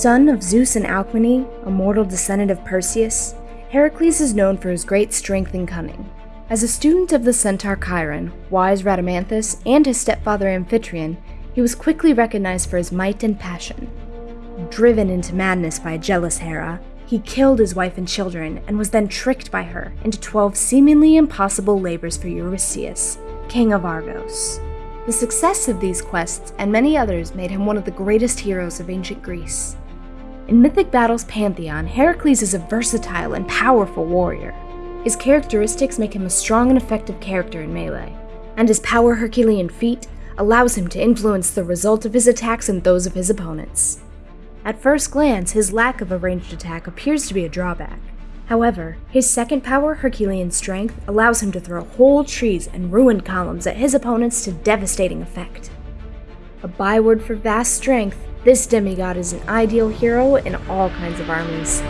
Son of Zeus and Alcmene, a mortal descendant of Perseus, Heracles is known for his great strength and cunning. As a student of the centaur Chiron, wise Rhadamanthus, and his stepfather Amphitryon, he was quickly recognized for his might and passion. Driven into madness by jealous Hera, he killed his wife and children and was then tricked by her into 12 seemingly impossible labors for Eurystheus, king of Argos. The success of these quests and many others made him one of the greatest heroes of ancient Greece. In Mythic Battles Pantheon, Heracles is a versatile and powerful warrior. His characteristics make him a strong and effective character in melee, and his power Herculean feat allows him to influence the result of his attacks and those of his opponents. At first glance, his lack of a ranged attack appears to be a drawback. However, his second power, Herculean Strength, allows him to throw whole trees and ruined columns at his opponents to devastating effect. A byword for vast strength, this demigod is an ideal hero in all kinds of armies.